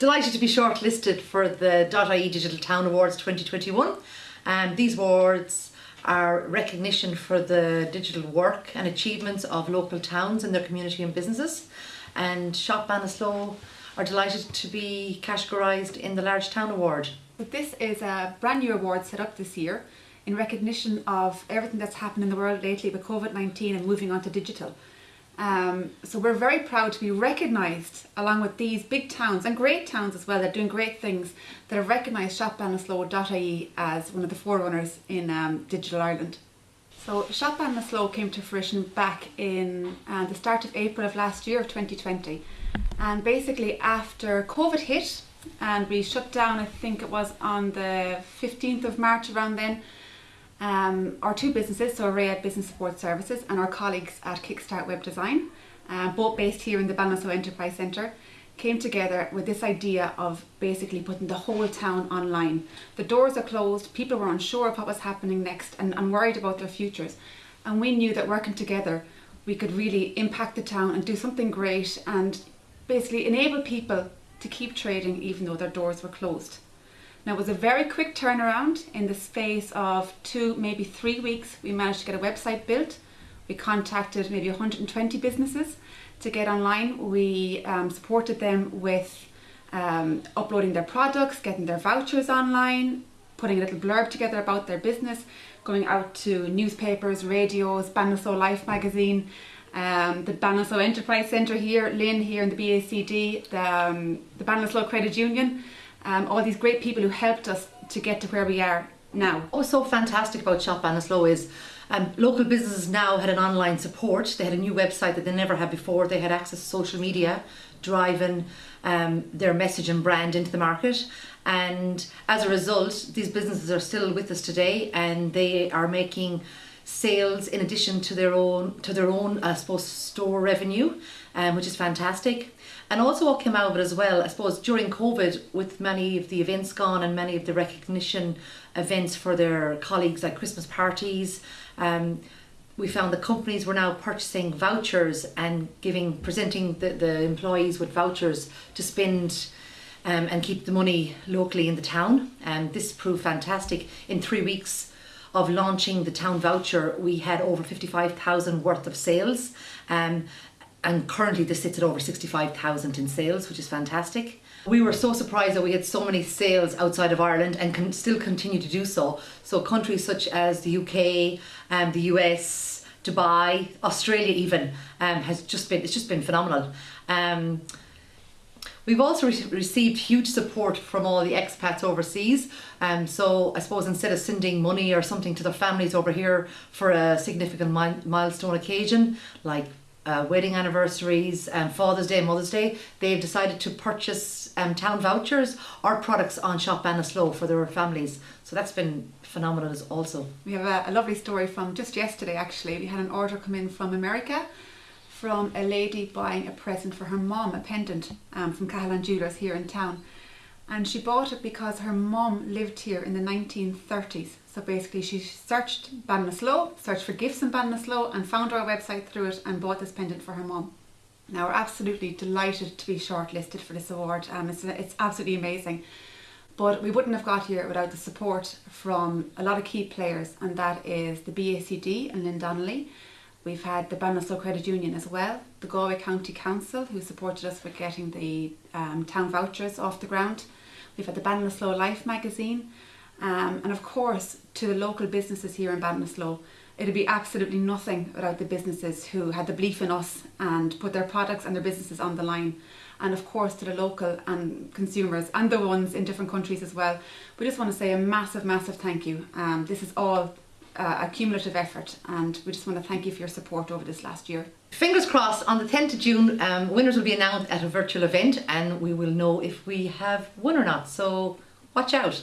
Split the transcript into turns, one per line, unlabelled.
Delighted to be shortlisted for the .ie Digital Town Awards 2021. And um, these awards are recognition for the digital work and achievements of local towns and their community and businesses. And Shop Ballinasloe are delighted to be categorised in the Large Town Award.
This is a brand new award set up this year in recognition of everything that's happened in the world lately with COVID-19 and moving on to digital. Um, so we're very proud to be recognised along with these big towns and great towns as well. That are doing great things. That have recognised shopballinasloe.ie as one of the forerunners in um, digital Ireland. So Shop came to fruition back in uh, the start of April of last year of 2020 and basically after COVID hit and we shut down I think it was on the 15th of March around then um, our two businesses, so Arrayad Business Support Services and our colleagues at Kickstart Web Design, uh, both based here in the Ballinasloe Enterprise Centre, came together with this idea of basically putting the whole town online. The doors are closed, people were unsure of what was happening next and, and worried about their futures. And we knew that working together, we could really impact the town and do something great and basically enable people to keep trading even though their doors were closed. Now it was a very quick turnaround in the space of two, maybe three weeks. We managed to get a website built. We contacted maybe 120 businesses to get online. We um, supported them with um, uploading their products, getting their vouchers online, putting a little blurb together about their business, going out to newspapers, radios, Ballinasloe Life magazine, um, the Ballinasloe Enterprise Centre here, Lynn here in the BACD, the, um, the Ballinasloe Credit Union, um, all these great people who helped us to get to where we are now.
What was so fantastic about Shop Ballinasloe is um, local businesses now had an online support. They had a new website that they never had before. They had access to social media, driving um, their message and brand into the market. And as a result, these businesses are still with us today and they are making sales in addition to their own to their own I suppose store revenue um, which is fantastic. And also what came out of it as well I suppose during COVID with many of the events gone and many of the recognition events for their colleagues like Christmas parties um, we found the companies were now purchasing vouchers and giving presenting the, the employees with vouchers to spend um, and keep the money locally in the town. And this proved fantastic. In three weeks of launching the town voucher, we had over 55,000 worth of sales. Um, and currently this sits at over 65,000 in sales, which is fantastic. We were so surprised that we had so many sales outside of Ireland and can still continue to do so. So countries such as the UK, um, the US, Dubai, Australia even, um, has just been, it's just been phenomenal. Um, We've also re received huge support from all the expats overseas. Um, so I suppose instead of sending money or something to their families over here for a significant mi milestone occasion, like uh, wedding anniversaries and Father's Day, Mother's Day, they've decided to purchase um, town vouchers or products on Shop Ballinasloe for their families. So that's been phenomenal as also.
We have a, a lovely story from just yesterday actually. We had an order come in from America from a lady buying a present for her mom, a pendant um, from Cahalan Jewelers here in town. And she bought it because her mom lived here in the 1930s. So basically she searched Ballinasloe, searched for gifts in Ballinasloe and found our website through it and bought this pendant for her mom. Now we're absolutely delighted to be shortlisted for this award. Um, it's, it's absolutely amazing. But we wouldn't have got here without the support from a lot of key players and that is the BACD and Lynn Donnelly, We've had the Ballinasloe Credit Union as well, the Galway County Council who supported us with getting the um, town vouchers off the ground. We've had the Ballinasloe Life magazine um, and of course to the local businesses here in Ballinasloe. It'd be absolutely nothing without the businesses who had the belief in us and put their products and their businesses on the line. And of course to the local and consumers and the ones in different countries as well. We just want to say a massive, massive thank you. Um, this is all uh, a cumulative effort and we just want to thank you for your support over this last year.
Fingers crossed on the 10th of June um, winners will be announced at a virtual event and we will know if we have won or not so watch out.